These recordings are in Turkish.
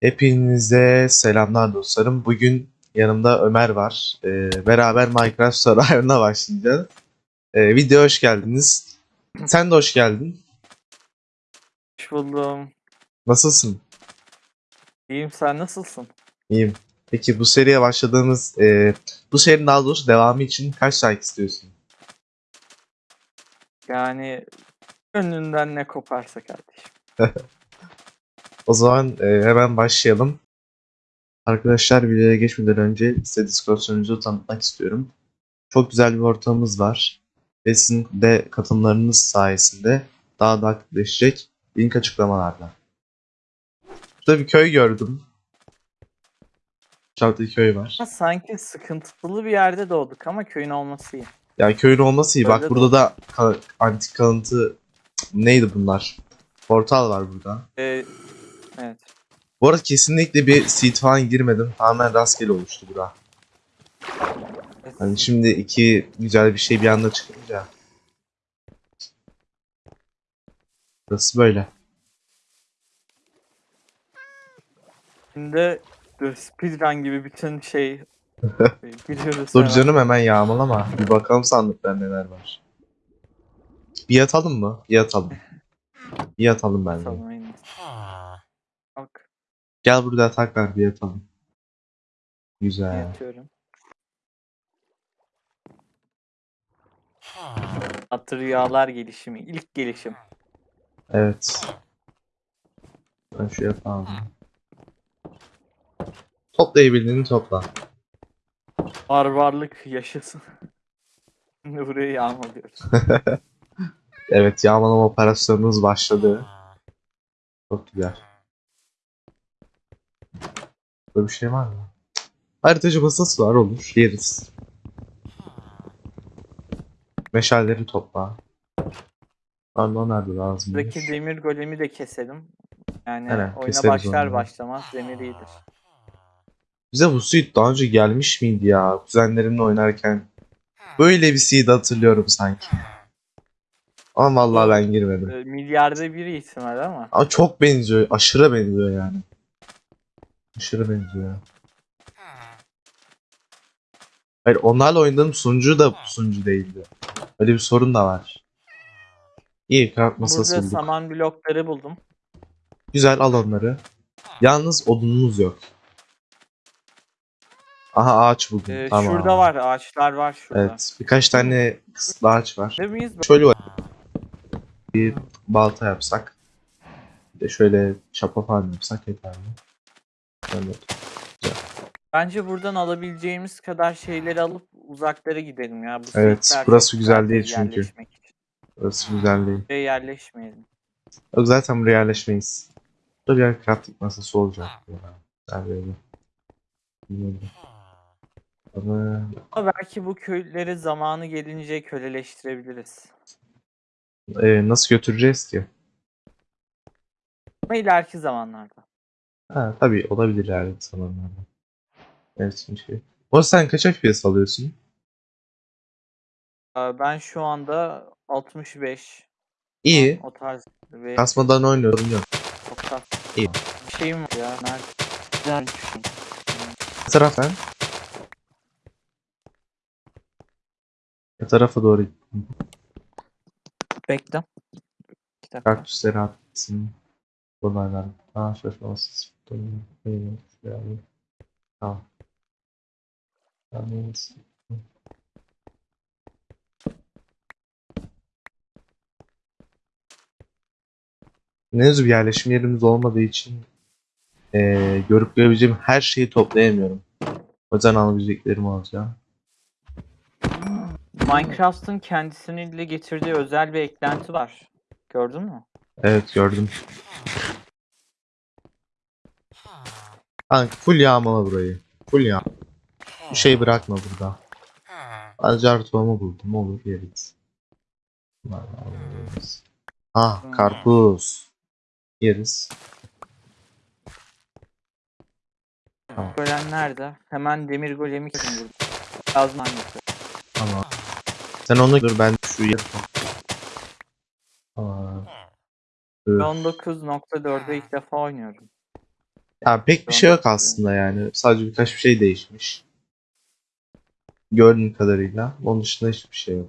Hepinize selamlar dostlarım. Bugün yanımda Ömer var. Ee, beraber Minecraft Survivor'ına başlayacağız. Ee, videoya hoş geldiniz. Sen de hoş geldin. Hoş buldum. Nasılsın? İyiyim sen nasılsın? İyiyim. Peki bu seriye başladığımız, e, bu serinin daha doğrusu devamı için kaç like istiyorsun? Yani gönlünden ne koparsa kardeşim. O zaman e, hemen başlayalım. Arkadaşlar videoya geçmeden önce size Discord tanıtmak istiyorum. Çok güzel bir ortamımız var. Ve sizin de katılımlarınız sayesinde daha da aktifleşecek. Link açıklamalarda. Burada bir köy gördüm. Bir köy var. Ama sanki sıkıntılı bir yerde doğduk ama köyün olması iyi. Yani köyün olması iyi. Bak Öyle burada da ka- antik kalıntı neydi bunlar? Portal var burada. Ee, evet. Bu arada kesinlikle bir seed falan girmedim. Tamamen rastgele oluştu bura. Hani şimdi iki güzel bir şey bir anda çıkınca. Burası böyle. Şimdi the speedrun gibi bütün şey e, giriyoruz. Dur hemen. canım hemen yağmalama. Bir bakalım sandıkta neler var. Bir yatalım mı? Bir yatalım. Bir yatalım bence. Tamam, Bak Gel burada yatak var bir yatalım. Güzel. yatıyorum. Atı rüyalar gelişimi. ilk gelişim. Evet. Ben şu yatağı alayım. Toplayabildiğini topla. Barbarlık yaşasın. Şimdi burayı yağmalıyoruz. Evet yağmalama operasyonumuz başladı. Çok güzel. Böyle bir şey var mı? Haritacı masası var olur. Yeriz. Meşalleri topla. Pardon nerede lazım? Buradaki demir golemi de keselim. Yani Aynen, oyuna başlar onu. başlamaz demir iyidir. Bize bu seed daha önce gelmiş miydi ya? Kuzenlerimle oynarken. Böyle bir seed hatırlıyorum sanki. Ama vallahi ben girmedim. Ee, milyarda bir ihtimal ama. Ama çok benziyor. Aşırı benziyor yani. Aşırı benziyor. Hayır onlarla oynadığım sunucu da sunucu değildi. Öyle bir sorun da var. İyi kart masası Burada bulduk. saman blokları buldum. Güzel al onları. Yalnız odunumuz yok. Aha ağaç buldum. Ee, tamam. Şurada var ağaçlar var şurada. Evet. Birkaç tane kısıtlı ağaç var. Değil miyiz? Şöyle var. Bir balta yapsak. Bir de şöyle çapa falan yapsak yeter Şöyle. Bence buradan alabileceğimiz kadar şeyleri alıp uzaklara gidelim ya. Bu Evet, burası güzel değil çünkü. Burası güzel değil. Buraya yerleşmeyelim. Zaten buraya yerleşmeyiz. Burada bir crafting masası olacak. Ama Ama belki bu köyleri zamanı gelince köleleştirebiliriz. e, nasıl götüreceğiz ki? Ama ileriki zamanlarda. Ha, tabii olabilir yani zamanlarda. Evet şey. O sen kaç FPS alıyorsun? Ee, Ben şu anda 65 İyi. o tarz ve Kasmadan oynuyorum yok. çok tatlı. İyi. Bir şeyim var ya. Nerede? Güzel bir şey. Ne taraftan? Ne tarafa doğru Bekle. İki dakika. kaktüsleri attın? Bunlardan. Aa şaşırmasız. Tamam. Tamam. Henüz bir yerleşim yerimiz olmadığı için eee görüp görebileceğim her şeyi toplayamıyorum. O yüzden alabileceklerim alacağım. Minecraft'ın kendisiyle getirdiği özel bir eklenti var. Gördün mü? Evet gördüm. Kanka full yağmala burayı. Full yağ. Bir şey bırakma burada. Acar tohumu buldum olur yeriz. Ah karpuz. Yeriz. Tamam. Golem nerede? Hemen demir golemi kesin burada. Lazım hangisi? Tamam. Sen onu dur ben şu yer. Tamam. Üf. 19.4'e ilk defa oynuyorum. Ya pek bir şey yok aslında yani. Sadece birkaç bir şey değişmiş. Gördüğüm kadarıyla. Onun dışında hiçbir şey yok.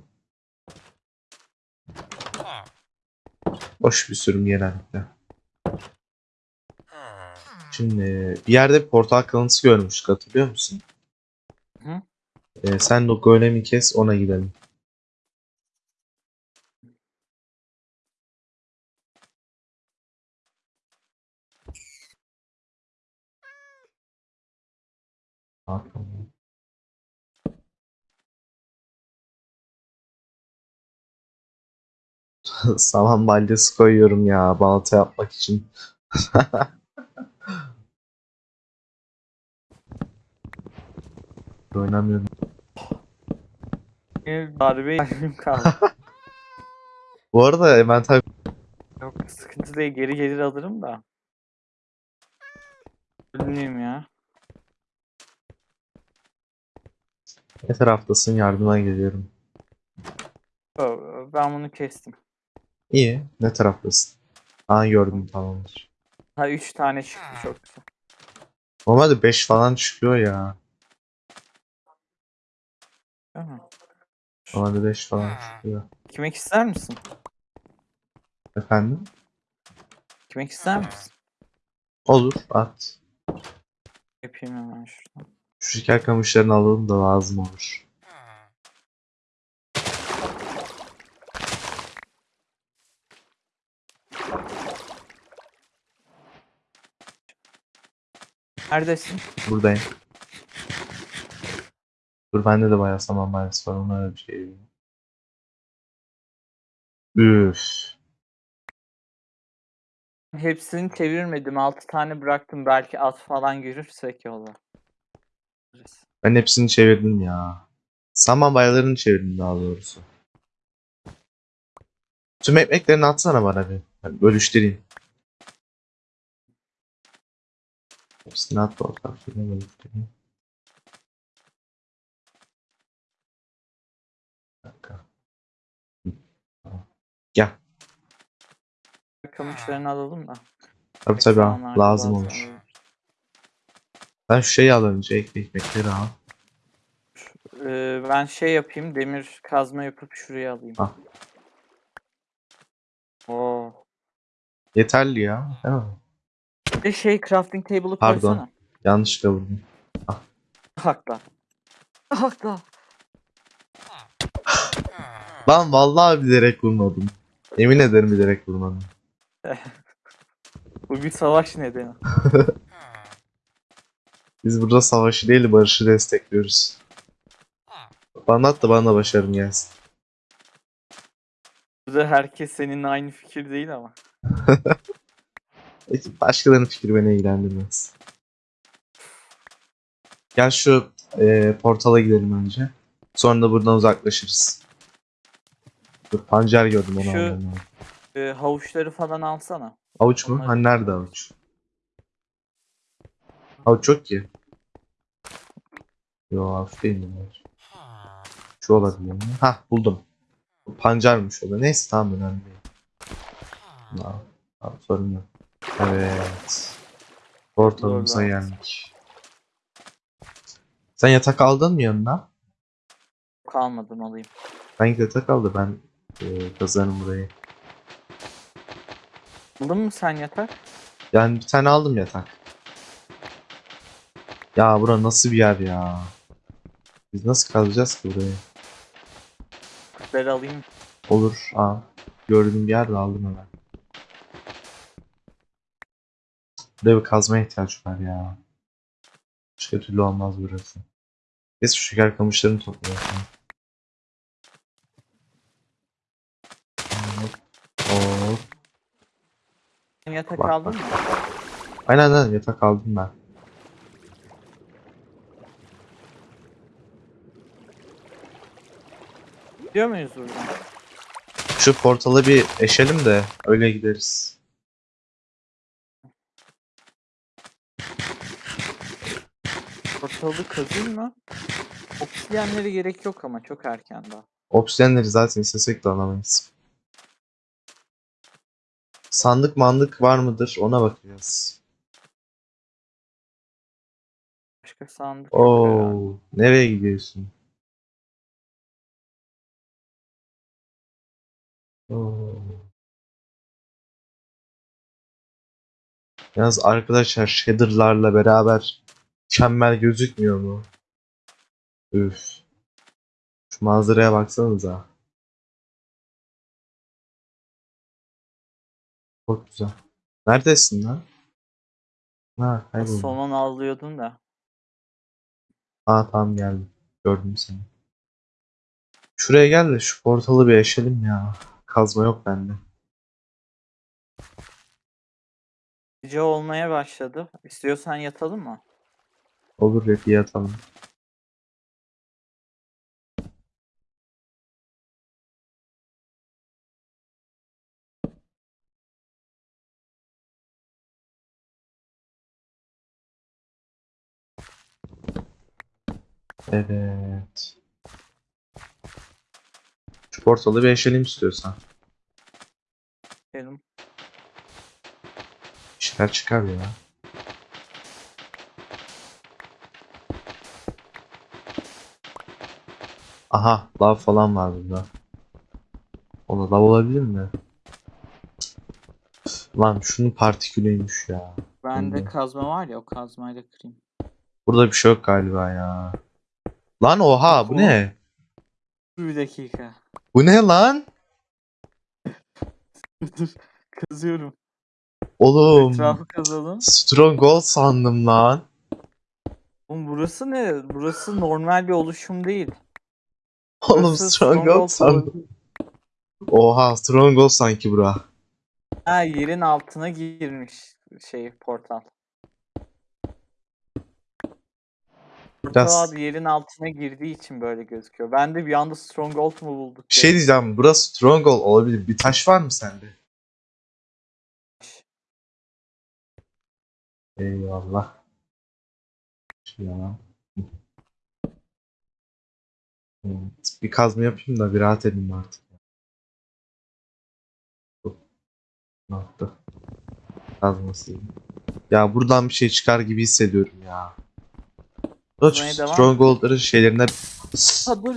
Boş bir sürüm genellikle. Şimdi bir yerde bir portal kalıntısı görmüştük hatırlıyor musun? Hı. Ee, sen de o golemi kes ona gidelim. Saman balyası koyuyorum ya balta yapmak için. Oynamıyorum. Darbe yerim kaldı. Bu arada envanter Yok sıkıntı değil geri gelir alırım da. Ölmeyeyim ya. Ne taraftasın yardıma geliyorum. Yo, Ben bunu kestim. İyi. Ne taraftasın? Aa gördüm tamamdır. Ha 3 tane çıktı çok güzel. Normalde 5 falan çıkıyor ya. Değil mi? Normalde 5 falan çıkıyor. Kimek ister misin? Efendim? Kimek ister misin? Olur at. Yapayım hemen şuradan. Şu şeker kamışlarını alalım da lazım olur. Neredesin? Buradayım. Dur bende de bayağı saman maalesef var. Öyle bir şey yok. Üf. Hepsini çevirmedim. 6 tane bıraktım. Belki at falan görürsek yola. Ben hepsini çevirdim ya. Saman bayalarını çevirdim daha doğrusu. Tüm ekmeklerini atsana bana bir. Ben bölüştüreyim. Hepsini at bakalım. Şöyle bölüştüreyim. Dakika. Gel. Kamışlarını alalım da. Tabii tabii. Zamanlarda lazım olur. Ben şu şeyi al önce. Ek ekmekleri al. Ee, ben şey yapayım. Demir kazma yapıp şuraya alayım. Ah. Oo. Yeterli ya. Değil mi? Bir de şey crafting table'ı Pardon. koysana. Yanlışlıkla vurdum. Hakla. Hakla. Ben vallahi bilerek vurmadım. Emin ederim bilerek vurmadım. Bu bir savaş nedeni. Biz burada savaşı değil barışı destekliyoruz. Bana at da bana da başarım gelsin. Burada herkes seninle aynı fikir değil ama. Başkalarının fikri beni ilgilendirmez. Gel şu e, portala gidelim önce. Sonra da buradan uzaklaşırız. Dur, pancar gördüm onu Şu-. Ee, havuçları falan alsana. Avuç mu? Onlar- Hani nerede avuç? Avuç yok ki. Yo avuç değil avuç? Şu olabilir mi? Hah buldum. Bu Pancarmış o da. Neyse tamam önemli değil. Tamam, tamam sorun yok. Evet. Portalımıza Doğru, geldik. Sen yatak aldın mı yanına? Kalmadım alayım. Ben yatak aldı ben e, kazanım burayı. Aldın mı sen yatak? Yani bir tane aldım yatak. Ya bura nasıl bir yer ya? Biz nasıl kalacağız ki burayı? Kutları alayım. Olur. Aa, gördüğüm bir yerde aldım hemen. Buraya bir kazmaya ihtiyaç var ya. Başka türlü olmaz burası. Neyse şu şeker kamışlarını. Hop. Sen yatak Bak, aldın bak. mı? Aynen aynen yatak aldım ben. Gidiyor muyuz buradan? Şu portalı bir eşelim de öyle gideriz. Portalı kazayım mı? Obsidiyenlere gerek yok ama çok erken daha. Obsidiyenleri zaten istesek de alamayız. Sandık mandık var mıdır ona bakacağız. Başka sandık. Oo, nereye gidiyorsun? Oo. Yalnız arkadaşlar shader'larla beraber mükemmel gözükmüyor mu? Üf. Şu manzaraya baksanıza. Çok güzel. Neredesin lan? Ha, kayboldun. Somon avlıyordun da. Aa tamam geldim. Gördüm seni. Şuraya gel de şu portalı bir eşelim ya. Kazma yok bende. Gece olmaya başladı. İstiyorsan yatalım mı? Olur rapi yatalım. Evet. Portalı bir eşelim istiyorsan. Dedim. Bir şeyler çıkar ya. Aha lav falan var burada. O da lav olabilir mi? Lan şunun partikülüymüş ya. Bende Hı. kazma var ya o kazmayla kırayım. Burada bir şey yok galiba ya. Lan oha bu ne? Bir dakika. Bu ne lan? Kazıyorum. Oğlum. Etrafı kazalım. Stronghold sandım lan. Oğlum burası ne? Burası normal bir oluşum değil. Oğlum Burası Stronghold sandım. olabilir. Oha Stronghold sanki bura. Ha yerin altına girmiş şey portal. Biraz- abi yerin altına girdiği için böyle gözüküyor. Ben de bir anda Stronghold mu bulduk? Bir şey diyeceğim. Burası Stronghold olabilir. Bir taş var mı sende? Eyvallah. Ya. Evet, bir kazma yapayım da bir rahat edeyim artık. Ne yaptı? Kazması. Ya buradan bir şey çıkar gibi hissediyorum ya. Koç Kazmaya devam. Stronghold'ların şeylerine... Ha dur.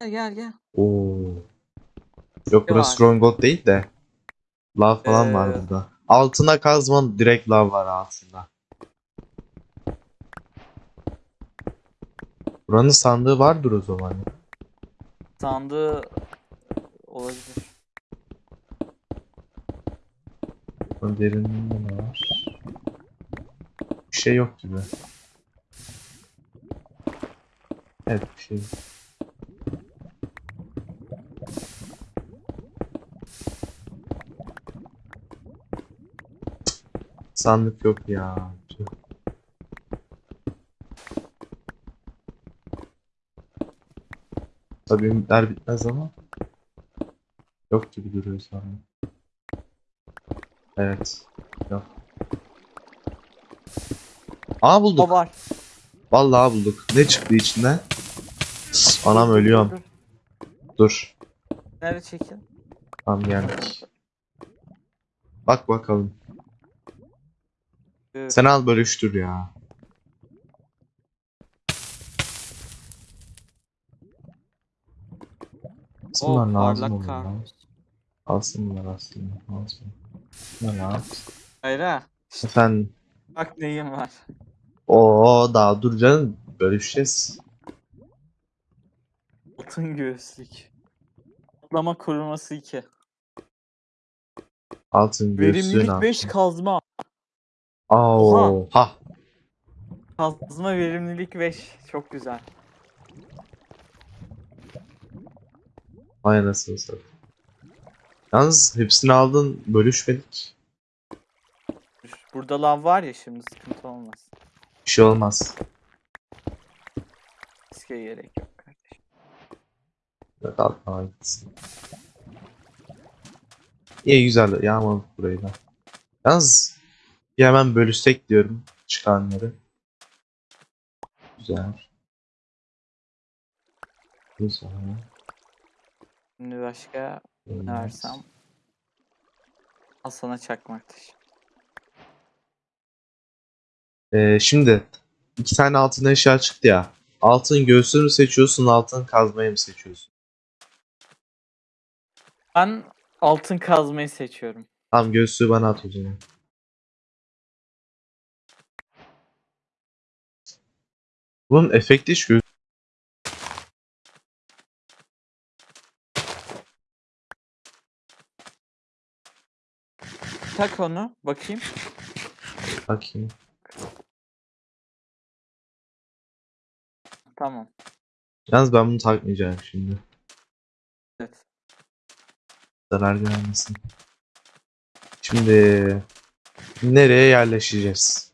Gel gel gel. Oo. Yok burası var? Stronghold değil de. Lav falan var Ee, burada. Altına kazman direkt lav var altında. Buranın sandığı vardır o zaman. ya. Sandığı olabilir. Derinliğinde ne var? Bir şey yok gibi. Evet bir şey. Sandık yok ya. Tabii ümitler bitmez ama yok gibi duruyor sandık. Evet. Yok. Aa bulduk. O var. Vallahi bulduk. Ne çıktı içinden? Anam ölüyorum. Dur. Nereye çekin? Tamam geldik. Bak bakalım. Dur. Sen al bölüştür ya. O Aslında lazım olur lan. Alsın bunlar aslında. Alsın. Ne lan? Hayır ha. Efendim. Bak neyim var. Oo daha dur canım. Bölüşeceğiz. Altın göğüslük. Atlama koruması 2. Altın göğsün Verimlilik 5 altın. kazma. Aa, ha. Kazma verimlilik 5. Çok güzel. Vay anasını satayım. Yalnız hepsini aldın bölüşmedik. Burada lav var ya şimdi sıkıntı olmaz. Bir şey olmaz. Riske gerek yok Evet altına gitsin. İyi güzel yağmaladık burayı da. Yalnız bir hemen bölüşsek diyorum çıkanları. Güzel. Güzel. Şimdi başka ne versem. Al sana çakmak taşı. Ee, şimdi iki tane altın eşya çıktı ya. Altın göğsünü mü seçiyorsun, altın kazmayı mı seçiyorsun? Ben altın kazmayı seçiyorum. Tamam göğsü bana at o zaman. Bunun efekti hiç gö- Tak onu bakayım. Bakayım. Tamam. Yalnız ben bunu takmayacağım şimdi. Evet. Zarar görmesin. Şimdi nereye yerleşeceğiz?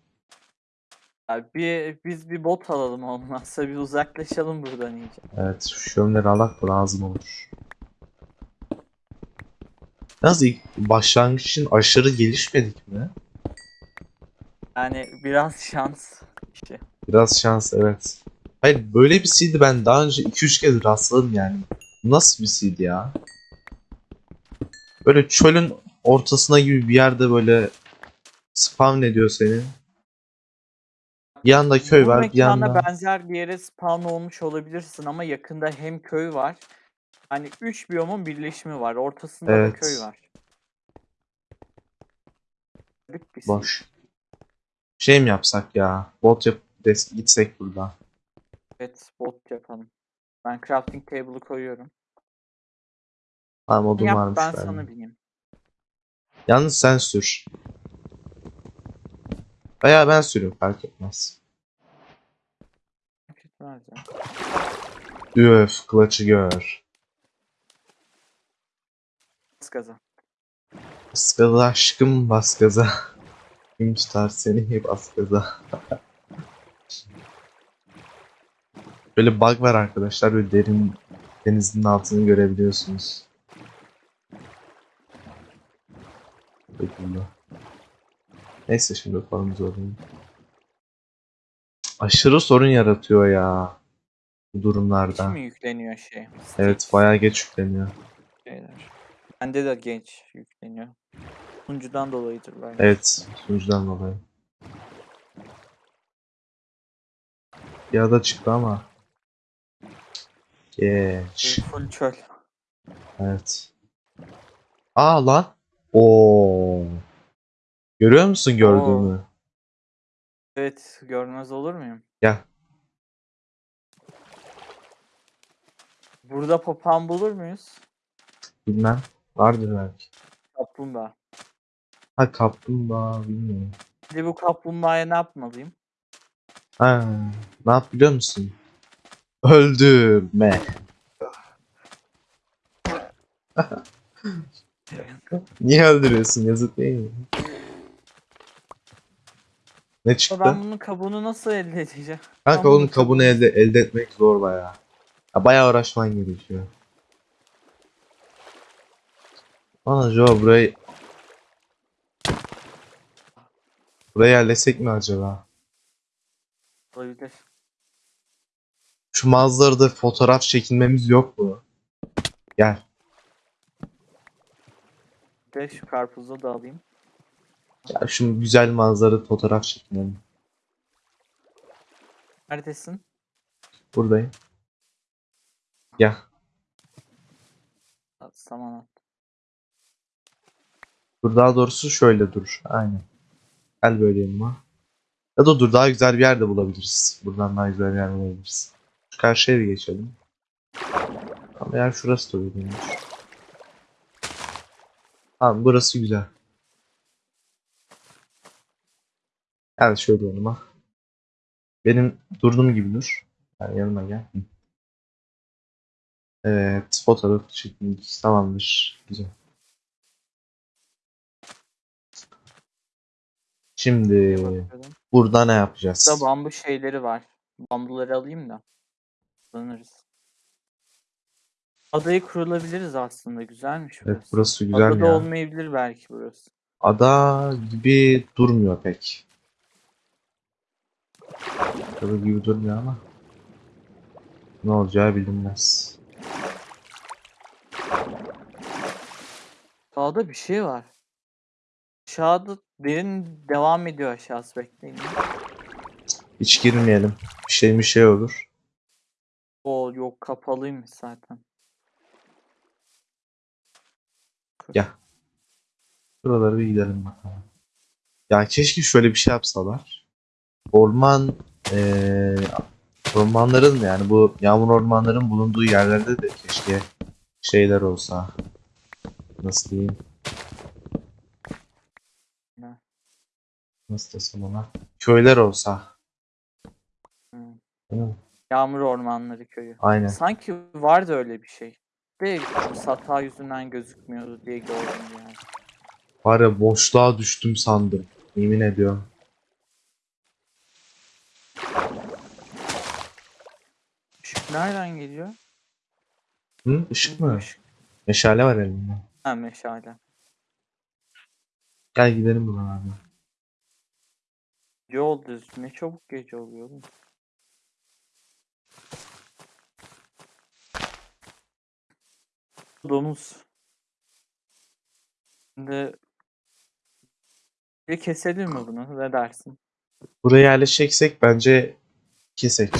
Abi bir, biz bir bot alalım olmazsa bir uzaklaşalım buradan iyice. Evet, şu şömleri alak da lazım olur. Yalnız ilk başlangıç için aşırı gelişmedik mi? Yani biraz şans işi. Biraz şans evet. Hayır böyle bir seed'i ben daha önce 2-3 kez rastladım yani. Nasıl bir seed ya? Böyle çölün ortasına gibi bir yerde böyle spawn ediyor seni. Bir yanda köy Bu var, bir yanda... benzer bir yere spawn olmuş olabilirsin ama yakında hem köy var. Hani 3 biyomun birleşimi var. Ortasında Evet. da köy var. Boş. Şey mi yapsak ya? Bot yap gitsek buradan. Evet bot yapalım. Ben crafting table'ı koyuyorum. Tamam odun Yap varmış ben bende. sana bineyim. Yalnız sen sür. Veya ben süreyim fark etmez. Ya. Üf kılıçı gör. Bas gaza. Bas gaza aşkım bas gaza. Kim tutar seni bas gaza. Böyle bug var arkadaşlar. Böyle derin denizin altını görebiliyorsunuz. Şekilde. Neyse şimdi konumuz alayım. Aşırı sorun yaratıyor ya. Bu durumlarda. mi yükleniyor şey? Evet bayağı geç yükleniyor. şeyler. Bende de genç yükleniyor. Sunucudan dolayıdır belki. Evet sunucudan dolayı. Ya da çıktı ama. Geç. Full çöl. Evet. Aa lan. Oo. Görüyor musun gördüğümü? Evet görmez olur muyum? Gel. Burada papağan bulur muyuz? Bilmem. Vardır belki. Kaplumbağa. Ha kaplumbağa bilmiyorum. Şimdi bu kaplumbağaya ne yapmalıyım? Ha, ne yap biliyor musun? Öldürme. Niye öldürüyorsun? Yazık değil mi? Ne çıktı? Ben bunun kabuğunu nasıl elde edeceğim? Kanka ben onun bunu kabuğunu elde, elde etmek zor bayağı. Ya bayağı uğraşman gerekiyor. Aa Joe burayı... Buraya yerleşsek mi acaba? Olabilir. Şu manzarada fotoğraf çekilmemiz yok mu? Gel. De şu karpuzu da alayım. Gel şu güzel manzara fotoğraf çekinelim. Neredesin? Buradayım. At, Saman at. Dur daha doğrusu şöyle dur. Aynen. Gel böyle yanıma. Ya da dur daha güzel bir yerde bulabiliriz. Buradan daha güzel bir yer bulabiliriz. Şu karşıya bir geçelim. Ama yer şurası da uygunmuş. Tamam burası güzel. Gel şöyle yanıma. Benim durduğum gibi dur. Yani yanıma gel. Evet fotoğraf çekildik. Tamamdır. Güzel. Şimdi burada ne yapacağız? Burada bambu şeyleri var. Bambuları alayım da. Kullanırız. Adayı kurulabiliriz aslında. Güzelmiş Evet burası. burası güzel Adada ya. olmayabilir belki burası. Ada gibi durmuyor pek. Ada gibi durmuyor ama. Ne olacağı bilinmez. Sağda bir şey var. Aşağıda derin devam ediyor aşağısı bekleyin. Hiç girmeyelim. Bir şey bir şey olur. O yok kapalıymış zaten. Ya. Buralara bir gidelim bakalım. Ya keşke şöyle bir şey yapsalar. Orman eee ormanların yani bu yağmur ormanların bulunduğu yerlerde de keşke şeyler olsa. Nasıl diyeyim? Ne? Nasıl desem ona? Köyler olsa. Hı. Değil mi? Yağmur Ormanları Köyü. Aynen. Sanki vardı öyle bir şey. De sata yüzünden gözükmüyordu diye gördüm yani. Var ya boşluğa düştüm sandım. Yemin ediyorum. Işık nereden geliyor? Hı? Işık mı? Işık. Meşale var elimde. Ha meşale. Gel gidelim buradan abi. Gece oldu. Ne çabuk gece oluyor oğlum. Domuz. Şimdi bir keselim mi bunu? Ne dersin? Buraya yerleşeceksek bence kesek.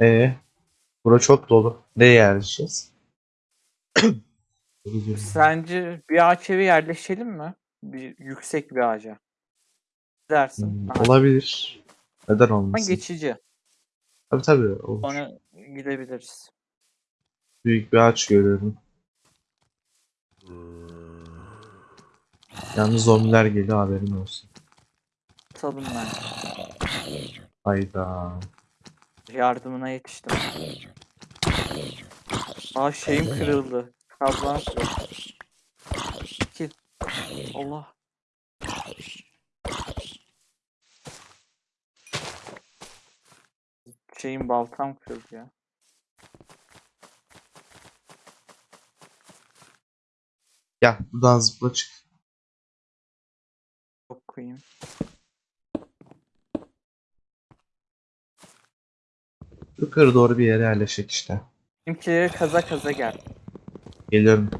Ee, bura çok dolu. Nereye yerleşeceğiz? Sence bir ağaç eve yerleşelim mi? Bir yüksek bir ağaca. Ne dersin? Hmm, Aha, olabilir. Neden Ama olmasın? geçici. Tabii tabii olur. Sonra gidebiliriz. Büyük bir ağaç görüyorum. Yalnız zombiler geliyor haberin olsun. Tutalım ben. Hayda. Yardımına yetiştim. Aa şeyim kırıldı. Kablan. Allah. Şeyim baltam kırıldı ya. Gel buradan zıpla çık. Çok koyayım. Yukarı doğru bir yere yerleşik işte. Bizimkileri kaza kaza gel. Geliyorum.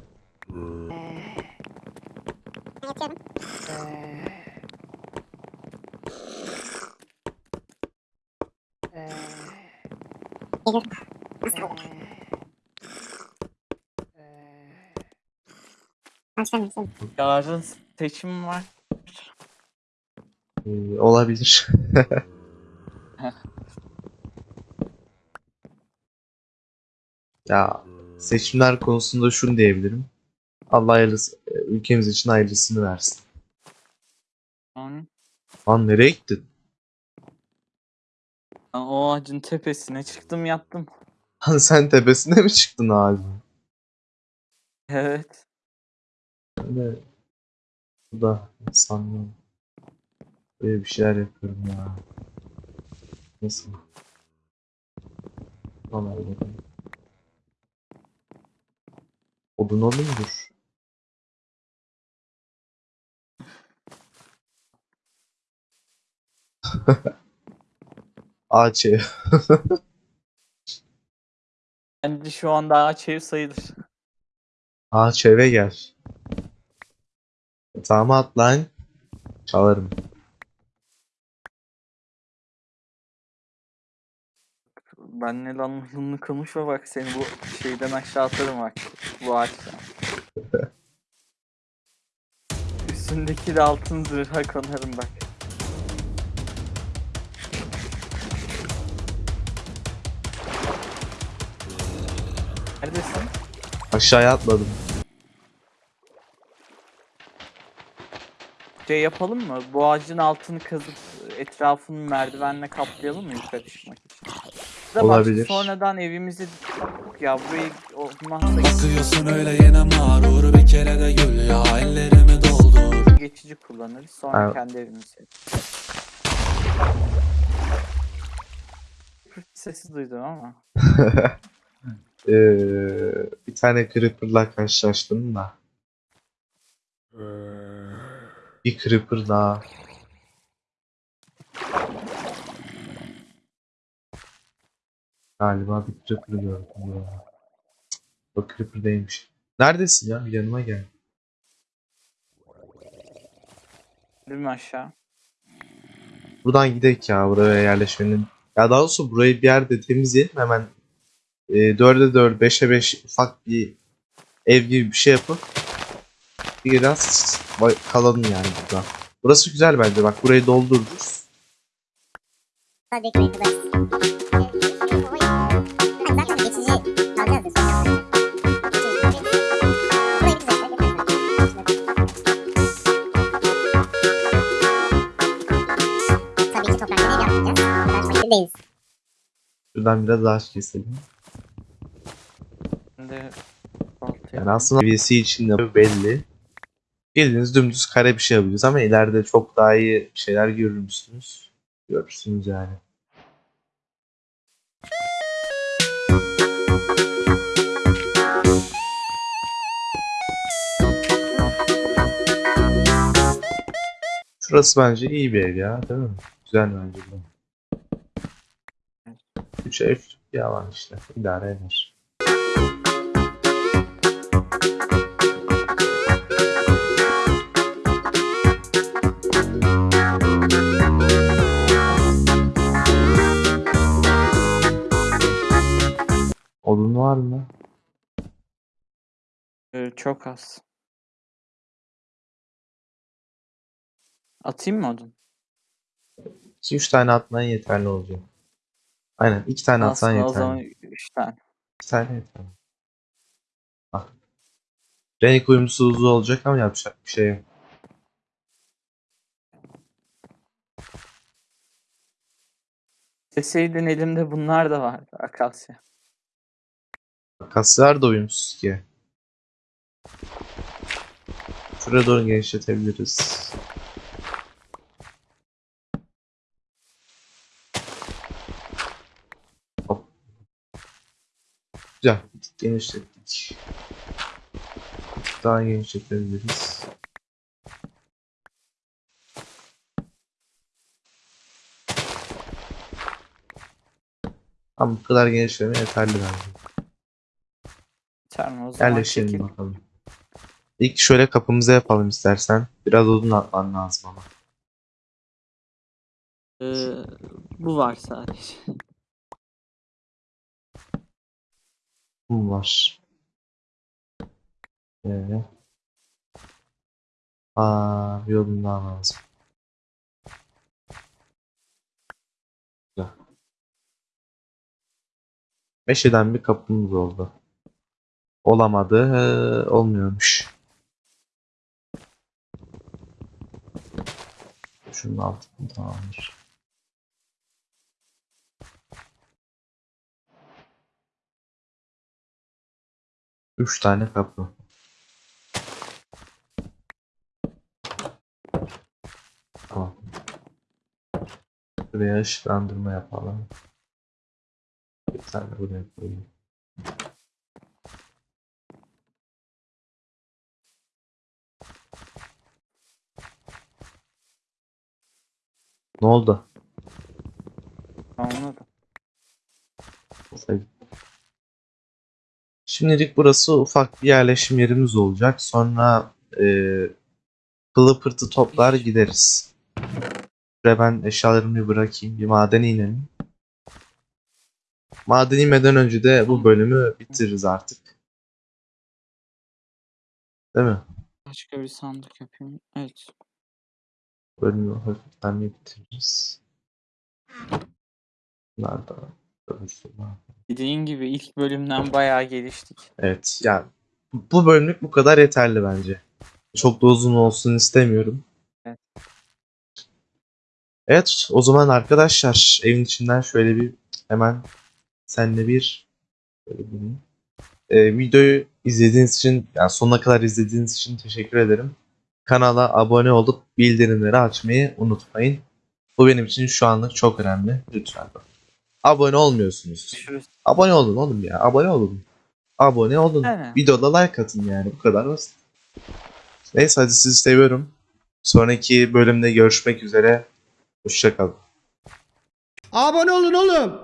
Yarın seçim var. Ee, olabilir. ya seçimler konusunda şunu diyebilirim. Allah hayırlısı, e, ülkemiz için hayırlısını versin. Yani, Lan nereye gittin? O ağacın tepesine çıktım yattım. Sen tepesine mi çıktın abi? Evet. De bu da sanmıyorum. Böyle bir şeyler yapıyorum ya. Nasıl? Tamam öyle. Odun olundur. Ağaç ev. Bence şu anda ağaç ev sayılır. Ağaç eve gel. Tamam at lan. Çalarım. Benle lanlılığını konuşma bak seni bu şeyden aşağı atarım bak. Bu ağaçtan. Üstündeki de altın zırha konarım bak. Neredesin? Aşağıya atladım. Şey yapalım mı? Bu ağacın altını kazıp etrafını merdivenle kaplayalım mı yukarı çıkmak için? Da bak, Olabilir. sonradan evimizi ya burayı olmazsa Bakıyorsun öyle yine mağrur bir kere de gül ya ellerimi doldur geçici kullanırız. Sonra Evet. kendi evimizi. Sesi duydum ama. Ee, bir tane creeper'la karşılaştım da. Bir creeper daha. Galiba bir creeper gördüm ya. O creeper değilmiş. Neredesin ya? Bir yanıma gel. Değil mi aşağı? Buradan gidek ya buraya yerleşmenin. Ya daha doğrusu burayı bir yerde temizleyelim hemen e, 4'e 4, 5'e 5 ufak bir ev gibi bir şey yapıp biraz kalalım yani burada. Burası güzel bence bak burayı doldururuz. Şuradan biraz ağaç keselim. Balta Yani aslında seviyesi için de belli. Bildiğiniz dümdüz kare bir şey yapacağız ama ileride çok daha iyi şeyler görür müsünüz? Görürsünüz yani. Şurası bence iyi bir ev ya değil mi? Güzel bence bu. 3 ev alan işte. İdare eder. Var mı? Ee, çok az. Atayım mı odun? 2-3 tane atman yeterli olacak. Aynen 2 tane atsan Aslında o yeterli. zaman 3 tane. 2 tane yeterli. Bak. Renk uyumsuzluğu olacak ama yapacak bir şey yok. Deseydin elimde bunlar da vardı. Akasya. Kaslar da uyumsuz ki. Şuraya doğru genişletebiliriz. Hop. Güzel. Genişlettik. Daha genişletebiliriz. Ama bu kadar genişleme yeterli bence. Mi o zaman? Yerleşelim çekil. bakalım. İlk şöyle kapımıza yapalım istersen. Biraz odun atman lazım ama. Ee, bu var sadece. Kum var. Ee. Aa, bir odun daha lazım. Güzel. Meşeden bir kapımız oldu. Olamadı. Olmuyormuş. Şunun altını tamamdır. Üç tane kapı. Tamam. Buraya ışıklandırma yapalım. Bir tane buraya koyayım. Ne oldu? Anladım. Sevdim. Şimdilik burası ufak bir yerleşim yerimiz olacak. Sonra e, pılı pırtı toplar gideriz. Buraya ben eşyalarımı bir bırakayım. Bir madene inelim. Maden inmeden önce de bu bölümü bitiririz artık. Değil mi? Başka bir sandık yapayım. Evet. Bölümü hafiften bir bitiririz. Bunlar da. Dediğin gibi ilk bölümden bayağı geliştik. Evet yani bu- bölümlük bu kadar yeterli bence. Çok da uzun olsun istemiyorum. Evet. Evet o zaman arkadaşlar evin içinden şöyle bir hemen senle bir Ee, videoyu izlediğiniz için yani sonuna kadar izlediğiniz için teşekkür ederim. Kanala abone olup bildirimleri açmayı unutmayın. Bu benim için şu anlık çok önemli. Lütfen. Abone olmuyorsunuz. Görüşürüz. Abone olun oğlum ya. Abone olun. Abone olun. Aynen. Videoda like atın yani. Bu kadar basit. Neyse hadi sizi seviyorum. Sonraki bölümde görüşmek üzere. Hoşçakalın. Abone olun oğlum.